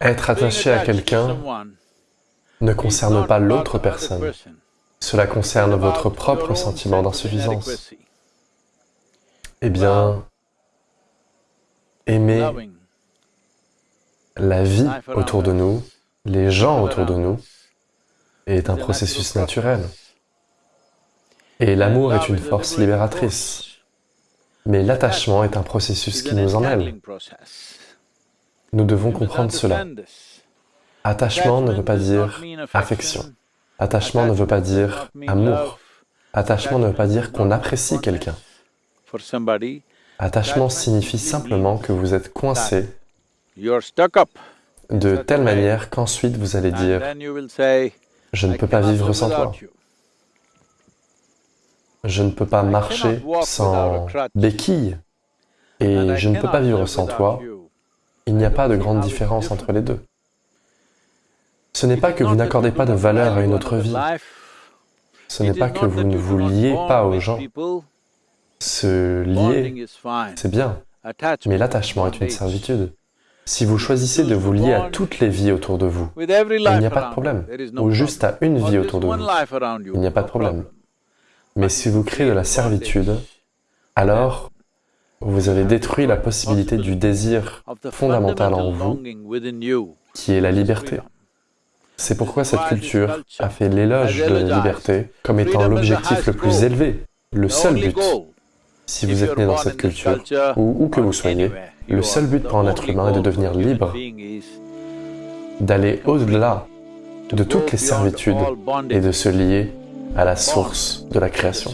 Être attaché à quelqu'un ne concerne pas l'autre personne. Cela concerne votre propre sentiment d'insuffisance. Eh bien, aimer la vie autour de nous, les gens autour de nous, est un processus naturel. Et l'amour est une force libératrice. Mais l'attachement est un processus qui nous emmêle. Nous devons comprendre cela. Attachement ne veut pas dire affection. Attachement ne veut pas dire amour. Attachement ne veut pas dire qu'on apprécie quelqu'un. Attachement signifie simplement que vous êtes coincé de telle manière qu'ensuite vous allez dire « je ne peux pas vivre sans toi ». Je ne peux pas marcher sans béquille et je ne peux pas vivre sans toi. Il n'y a pas de grande différence entre les deux. Ce n'est pas que vous n'accordez pas de valeur à une autre vie. Ce n'est pas que vous ne vous liez pas aux gens. Se lier, c'est bien, mais l'attachement est une servitude. Si vous choisissez de vous lier à toutes les vies autour de vous, il n'y a pas de problème. Ou juste à une vie autour de vous, il n'y a pas de problème. Mais si vous créez de la servitude, alors vous avez détruit la possibilité du désir fondamental en vous, qui est la liberté. C'est pourquoi cette culture a fait l'éloge de la liberté comme étant l'objectif le plus élevé, le seul but. Si vous êtes né dans cette culture, ou où que vous soyez, le seul but pour un être humain est de devenir libre, d'aller au-delà de toutes les servitudes et de se lier à la source de la création.